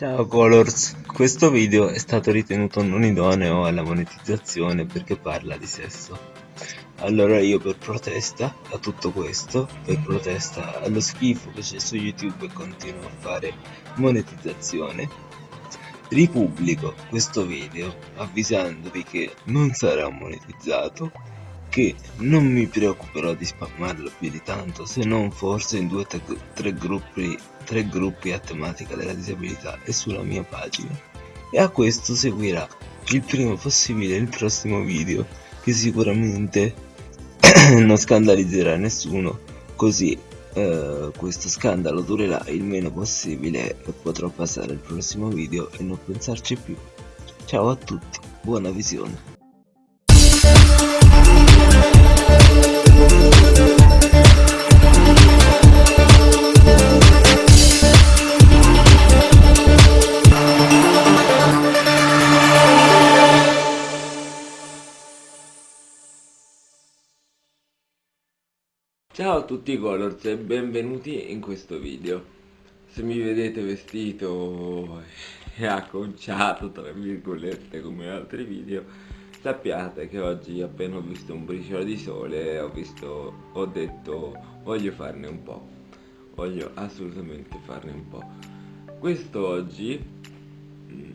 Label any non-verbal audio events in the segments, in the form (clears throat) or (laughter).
Ciao Colors, questo video è stato ritenuto non idoneo alla monetizzazione perché parla di sesso. Allora io per protesta a tutto questo, per protesta allo schifo che c'è su YouTube e continuo a fare monetizzazione, ripubblico questo video avvisandovi che non sarà monetizzato che non mi preoccuperò di spammarlo più di tanto se non forse in due o tre gruppi, tre gruppi a tematica della disabilità e sulla mia pagina. E a questo seguirà il prima possibile il prossimo video che sicuramente (clears throat) non scandalizzerà nessuno così eh, questo scandalo durerà il meno possibile e potrò passare al prossimo video e non pensarci più. Ciao a tutti buona visione Ciao a tutti Colors e benvenuti in questo video. Se mi vedete vestito e acconciato tra virgolette come altri video Sappiate che oggi appena ho visto un briciolo di sole ho, visto, ho detto voglio farne un po' Voglio assolutamente farne un po' Questo oggi mm,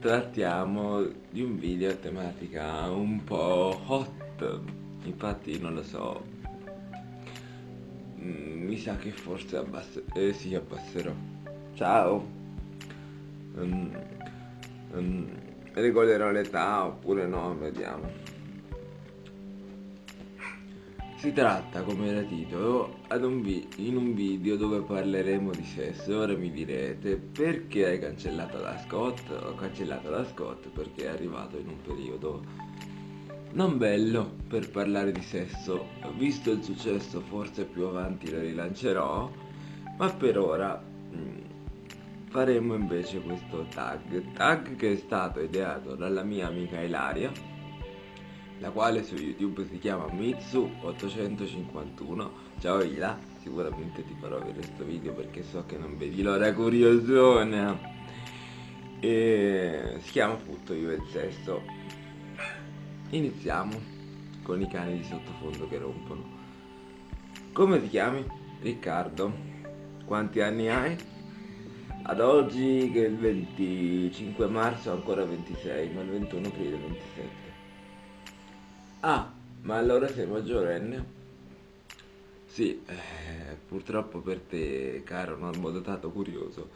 trattiamo di un video a tematica un po' hot. Infatti non lo so Mm, mi sa che forse abbass eh, sì, abbasserò. Ciao. Um, um, regolerò l'età oppure no, vediamo. Si tratta, come era titolo, un in un video dove parleremo di sesso. Ora mi direte, perché hai cancellato la Scott? Ho cancellato la Scott perché è arrivato in un periodo non bello per parlare di sesso, visto il successo forse più avanti lo rilancerò, ma per ora mm, faremo invece questo tag, tag che è stato ideato dalla mia amica Ilaria, la quale su YouTube si chiama Mitsu851, ciao Ila, sicuramente ti farò vedere questo video perché so che non vedi l'ora curiosona, e si chiama appunto Io e il Sesso Iniziamo con i cani di sottofondo che rompono. Come ti chiami? Riccardo. Quanti anni hai? Ad oggi che è il 25 marzo ancora 26, ma il 21 aprile 27. Ah, ma allora sei maggiorenne? Sì, eh, purtroppo per te, caro normodotato curioso,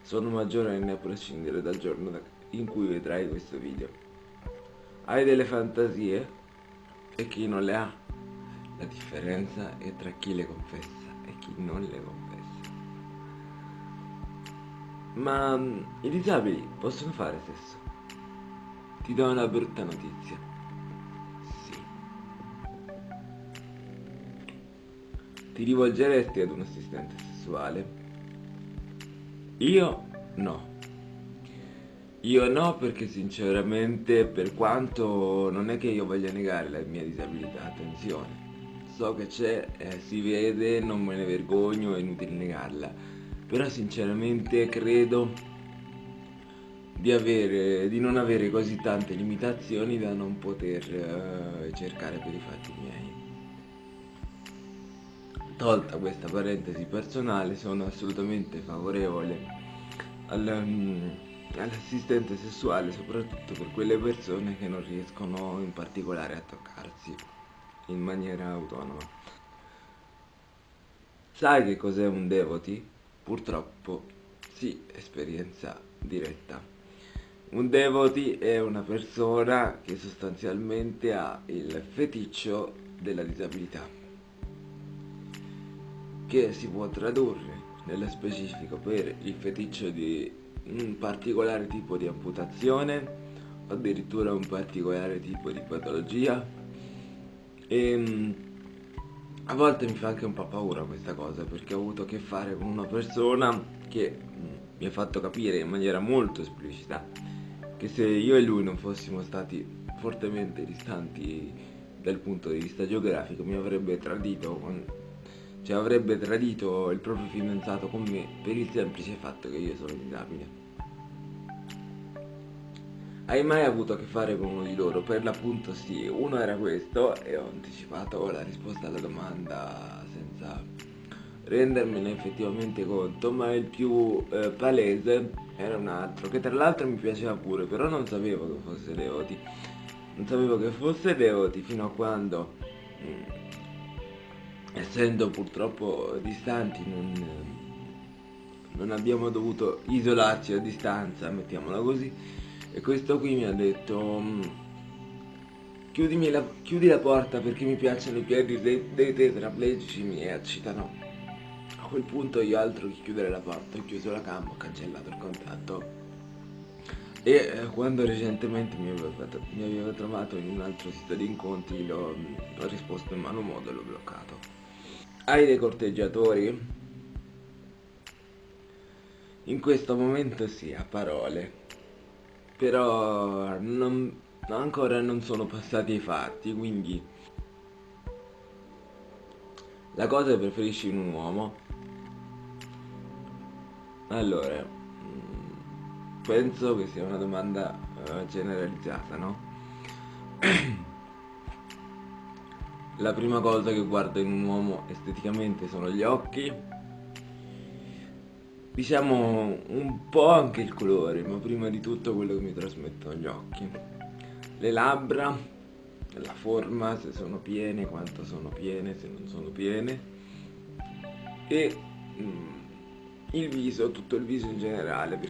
sono maggiorenne a prescindere dal giorno in cui vedrai questo video. Hai delle fantasie e chi non le ha. La differenza è tra chi le confessa e chi non le confessa. Ma mm, i disabili possono fare sesso. Ti do una brutta notizia. Sì. Ti rivolgeresti ad un assistente sessuale? Io no. Io no perché sinceramente per quanto non è che io voglia negare la mia disabilità, attenzione, so che c'è, eh, si vede, non me ne vergogno, è inutile negarla, però sinceramente credo di, avere, di non avere così tante limitazioni da non poter eh, cercare per i fatti miei. Tolta questa parentesi personale sono assolutamente favorevole al... Um, all'assistente sessuale soprattutto per quelle persone che non riescono in particolare a toccarsi in maniera autonoma. Sai che cos'è un devoti? Purtroppo sì, esperienza diretta. Un devoti è una persona che sostanzialmente ha il feticcio della disabilità, che si può tradurre nello specifico per il feticcio di un particolare tipo di amputazione o addirittura un particolare tipo di patologia. E ehm, a volte mi fa anche un po' paura questa cosa perché ho avuto a che fare con una persona che mm, mi ha fatto capire in maniera molto esplicita che se io e lui non fossimo stati fortemente distanti dal punto di vista geografico mi avrebbe tradito con cioè avrebbe tradito il proprio fidanzato con me per il semplice fatto che io sono disabile. Hai mai avuto a che fare con uno di loro? Per l'appunto sì, uno era questo e ho anticipato la risposta alla domanda senza rendermene effettivamente conto, ma il più eh, palese era un altro, che tra l'altro mi piaceva pure, però non sapevo che fosse Leoti. Non sapevo che fosse Leoti fino a quando, mm, essendo purtroppo distanti, non, non abbiamo dovuto isolarci a distanza, mettiamola così, e questo qui mi ha detto... Mm, la, chiudi la porta perché mi piacciono i piedi dei, dei tetraplegici mi eccitano. A quel punto io altro che chiudere la porta ho chiuso la cam, ho cancellato il contatto. E eh, quando recentemente mi aveva, fatto, mi aveva, trovato in un altro sito di incontri ho risposto in mano modo e l'ho bloccato. Hai dei corteggiatori? In questo momento sì, a parole. Però non, ancora non sono passati i fatti, quindi la cosa che preferisci in un uomo allora, mm, penso che sia una domanda uh, generalizzata, no? (clears throat) La prima cosa che guardo in un uomo esteticamente sono gli occhi, diciamo un po' anche il colore, ma prima di tutto quello che mi trasmettono gli occhi. Le labbra, la forma, se sono piene, quanto sono piene, se non sono piene. E... Mm, il viso, tutto il viso in generale,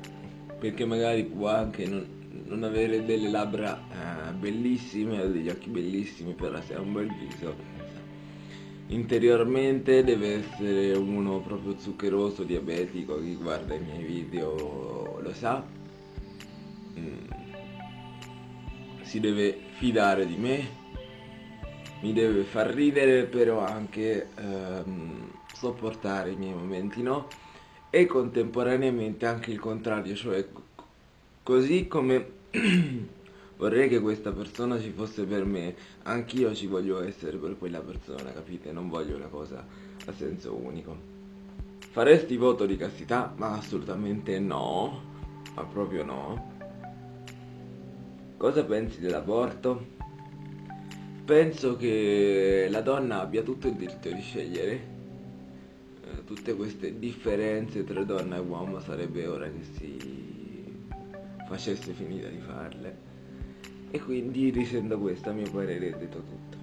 perché magari può anche non, non avere delle labbra eh, bellissime o degli occhi bellissimi, però se ha un bel viso interiormente deve essere uno proprio zuccheroso, diabetico, chi guarda i miei video lo sa. Mm. Si deve fidare di me, mi deve far ridere, però anche ehm, sopportare i miei momenti no e contemporaneamente anche il contrario, cioè così come (clears throat) vorrei che questa persona ci fosse per me, anch'io ci voglio essere per quella persona, capite? Non voglio una cosa a senso unico. Faresti voto di castità? Ma assolutamente no, ma proprio no. Cosa pensi dell'aborto? Penso che la donna abbia tutto il diritto di scegliere tutte queste differenze tra donna e uomo sarebbe ora che si facesse finita di farle e quindi risendo questo a mio parere è detto tutto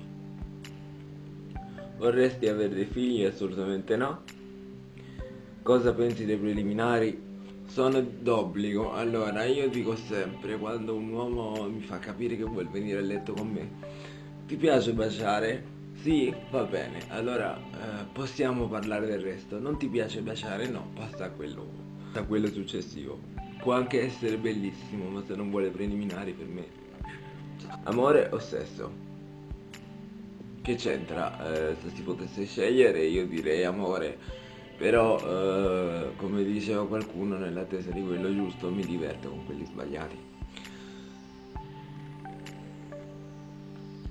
vorresti avere dei figli? assolutamente no cosa pensi dei preliminari? sono d'obbligo allora io dico sempre quando un uomo mi fa capire che vuole venire a letto con me ti piace baciare? Sì, va bene, allora eh, possiamo parlare del resto. Non ti piace baciare? No, passa a quello, a quello successivo. Può anche essere bellissimo, ma se non vuole preliminari per me. Amore o sesso? Che c'entra? Eh, se si potesse scegliere io direi amore. Però, eh, come diceva qualcuno, nell'attesa di quello giusto mi diverto con quelli sbagliati.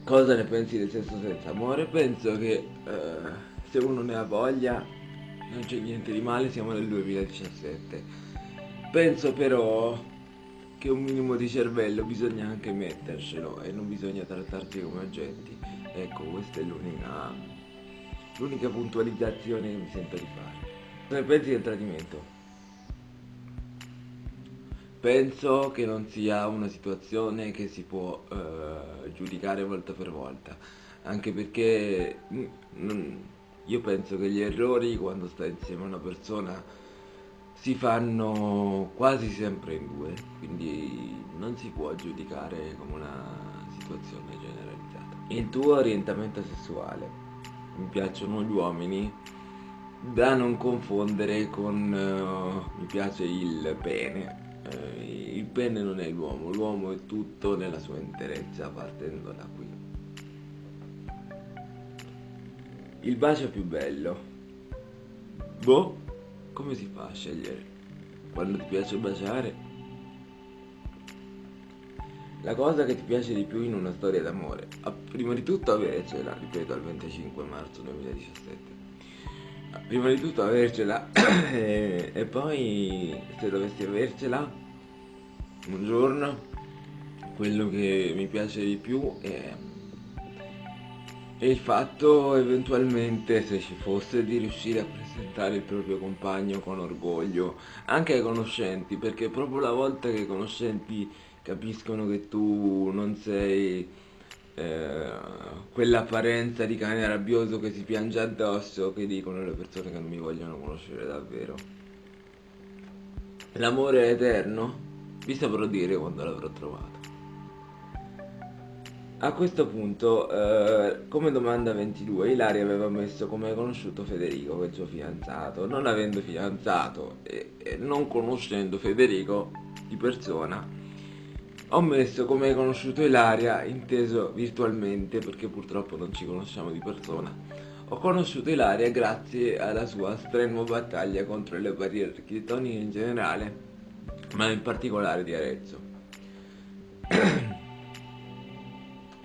Cosa ne pensi del sesso senza amore? Penso che eh, se uno ne ha voglia non c'è niente di male, siamo nel 2017. Penso però che un minimo di cervello bisogna anche mettercelo e non bisogna trattarsi come oggetti. Ecco, questa è l'unica l'unica puntualizzazione che mi sento di fare. Ne pensi del tradimento? penso che non sia una situazione che si può eh, giudicare volta per volta, anche perché mm, io penso che gli errori quando stai insieme a una persona si fanno quasi sempre in due, quindi non si può giudicare come una situazione generalizzata. Il tuo orientamento sessuale, mi piacciono gli uomini, da non confondere con uh, mi piace il pene eh, il pene non è l'uomo, l'uomo è tutto nella sua interezza partendo da qui. Il bacio più bello. Boh, come si fa a scegliere? Quando ti piace baciare? La cosa che ti piace di più in una storia d'amore, prima di tutto avercela, ripeto, al 25 marzo 2017 prima di tutto avercela (coughs) e, e poi se dovessi avercela un giorno quello che mi piace di più è, è il fatto eventualmente se ci fosse di riuscire a presentare il proprio compagno con orgoglio anche ai conoscenti perché proprio la volta che i conoscenti capiscono che tu non sei eh, quell'apparenza di cane rabbioso che si piange addosso che dicono le persone che non mi vogliono conoscere davvero. L'amore è eterno? Vi saprò dire quando l'avrò trovato. A questo punto, eh, come domanda 22, Ilaria aveva messo come hai conosciuto Federico, che è il suo fidanzato. Non avendo fidanzato e, e non conoscendo Federico di persona, ho messo come hai conosciuto Ilaria, inteso virtualmente, perché purtroppo non ci conosciamo di persona. Ho conosciuto Ilaria grazie alla sua strenua battaglia contro le barriere architettoniche in generale, ma in particolare di Arezzo.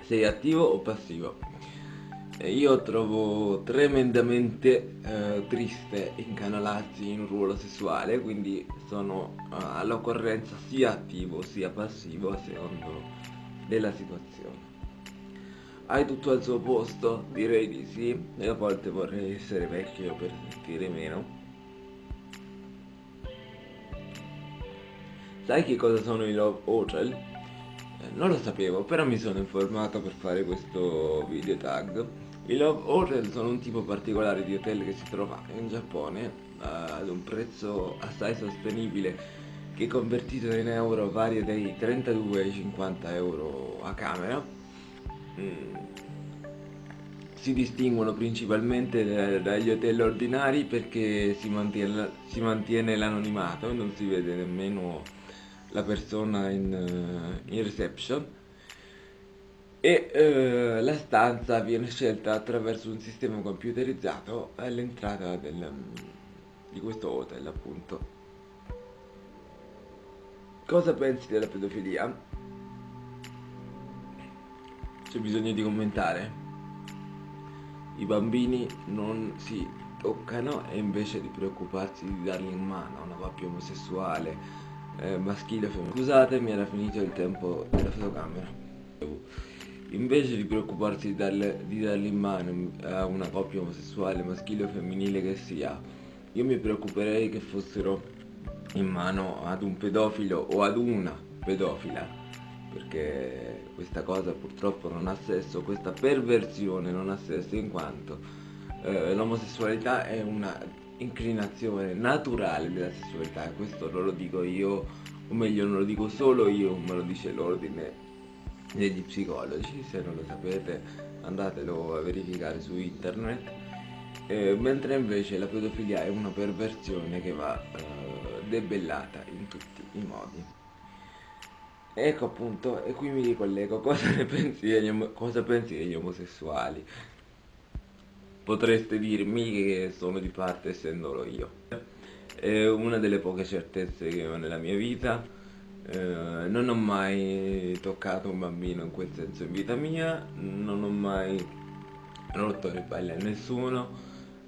Sei attivo o passivo? io trovo tremendamente eh, triste incanalarsi in un ruolo sessuale, quindi sono uh, all'occorrenza sia attivo sia passivo a secondo della situazione. Hai tutto al suo posto? Direi di sì, e a volte vorrei essere vecchio per sentire meno. Sai che cosa sono i Love Hotel? Eh, non lo sapevo, però mi sono informato per fare questo video tag i Love Hotel sono un tipo particolare di hotel che si trova in Giappone ad un prezzo assai sostenibile che convertito in euro varia dai 32 ai 50 euro a camera. Mm. Si distinguono principalmente dagli hotel ordinari perché si mantiene, si mantiene l'anonimato e non si vede nemmeno la persona in, uh, in reception e eh, la stanza viene scelta attraverso un sistema computerizzato all'entrata di questo hotel appunto cosa pensi della pedofilia? c'è bisogno di commentare i bambini non si toccano e invece di preoccuparsi di darli in mano una coppia omosessuale eh, maschile o femminile scusatemi era finito il tempo della fotocamera. Invece di preoccuparsi di, darle, di darli in mano a una coppia omosessuale, maschile o femminile che sia, io mi preoccuperei che fossero in mano ad un pedofilo o ad una pedofila, perché questa cosa purtroppo non ha senso, questa perversione non ha senso in quanto eh, l'omosessualità è una inclinazione naturale della sessualità questo non lo dico io, o meglio non lo dico solo io, ma lo dice l'ordine degli psicologi, se non lo sapete andatelo a verificare su internet, eh, mentre invece la pedofilia è una perversione che va eh, debellata in tutti i modi. Ecco appunto, e qui mi ricollego, (laughs) cosa pensi cosa pensi degli omosessuali? Potreste dirmi che sono di parte essendolo io. È una delle poche certezze che ho nella mia vita eh, non ho mai toccato un bambino in quel senso in vita mia, non ho mai rotto le palle a nessuno,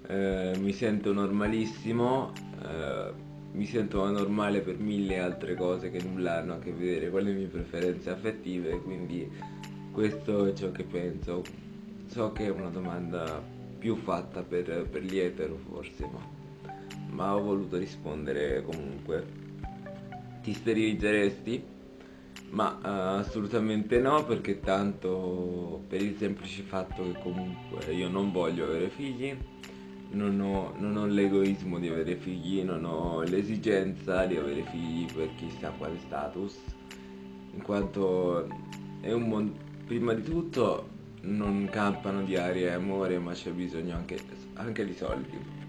eh, mi sento normalissimo, eh, mi sento anormale per mille altre cose che nulla hanno a che vedere con le mie preferenze affettive, quindi questo è ciò che penso. So che è una domanda più fatta per, per gli etero forse, ma, ma ho voluto rispondere comunque ti sterilizzeresti? Ma uh, assolutamente no perché tanto per il semplice fatto che comunque io non voglio avere figli non ho, ho l'egoismo di avere figli, non ho l'esigenza di avere figli per chissà quale status in quanto è un mondo prima di tutto non campano di aria e amore ma c'è bisogno anche, anche di soldi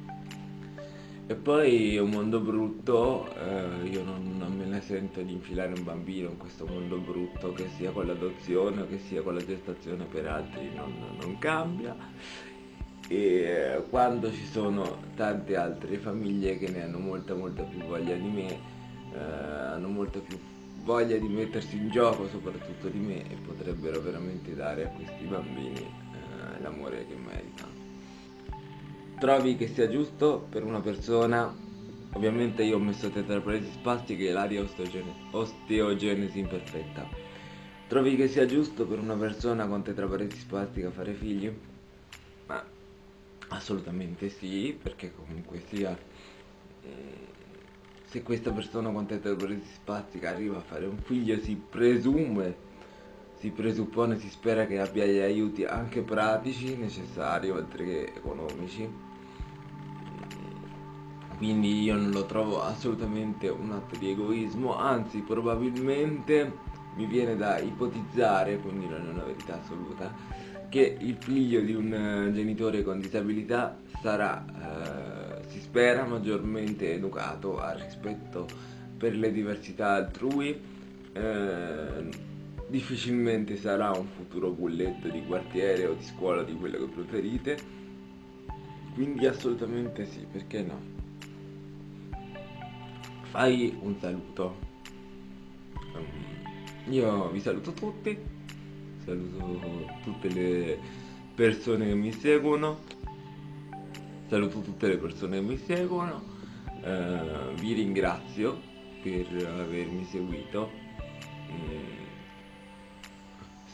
e poi è un mondo brutto, eh, io non, non, me ne sento di infilare un bambino in questo mondo brutto, che sia con l'adozione o che sia con la gestazione per altri, non, non cambia. E eh, quando ci sono tante altre famiglie che ne hanno molta molta più voglia di me, eh, hanno molta più voglia di mettersi in gioco soprattutto di me e potrebbero veramente dare a questi bambini eh, l'amore che meritano. trovi che sia giusto per una persona ovviamente io ho messo tetraparesi spastiche e l'aria osteogenesi imperfetta trovi che sia giusto per una persona con tetraparesi spastica fare figli? ma assolutamente sì perché comunque sia eh, se questa persona con tetraparesi spastica arriva a fare un figlio si presume si presuppone, si spera che abbia gli aiuti anche pratici necessari oltre che economici. Quindi io non lo trovo assolutamente un atto di egoismo anzi probabilmente mi viene da ipotizzare quindi non è una verità assoluta che il figlio di un eh, genitore con disabilità sarà eh, si spera maggiormente educato al rispetto per le diversità altrui. Eh, difficilmente sarà un futuro bulletto di quartiere o di scuola di quello che preferite. Quindi assolutamente sì perché no? Fai un saluto. Io vi saluto tutti. Saluto tutte le persone che mi seguono saluto tutte le persone che mi seguono uh, vi ringrazio per avermi seguito mm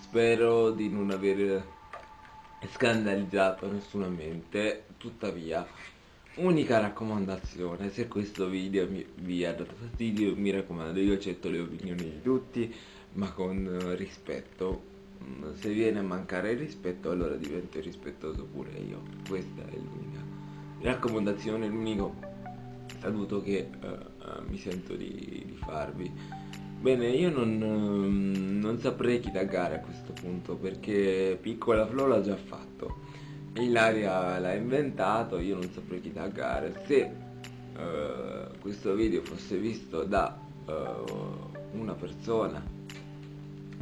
Spero di non aver scandalizzato nessuna mente, tuttavia unica raccomandazione, se questo video vi ha dato fastidio mi raccomando io accetto le opinioni di tutti ma con rispetto, se viene a mancare il rispetto allora divento irrispettoso pure io, questa è l'unica raccomandazione, l'unico saluto che uh, mi sento di, di farvi. Bene, io non, ehm, non saprei chi taggare a questo punto perché Piccola Flo l'ha già fatto. Ilaria l'ha inventato, io non saprei chi taggare. Se uh, questo video fosse visto da uh, una persona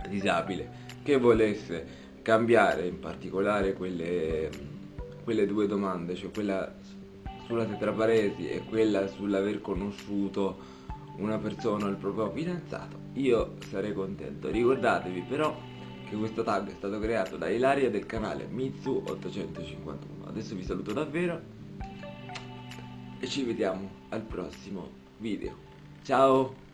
disabile che volesse cambiare in particolare quelle, quelle due domande, cioè quella sulla tetraparesi e quella sull'aver conosciuto una persona o il proprio fidanzato io sarei contento. Ricordatevi però che questo tag è stato creato da Ilaria del canale Mitsu851 adesso vi saluto davvero e ci vediamo al prossimo video. Ciao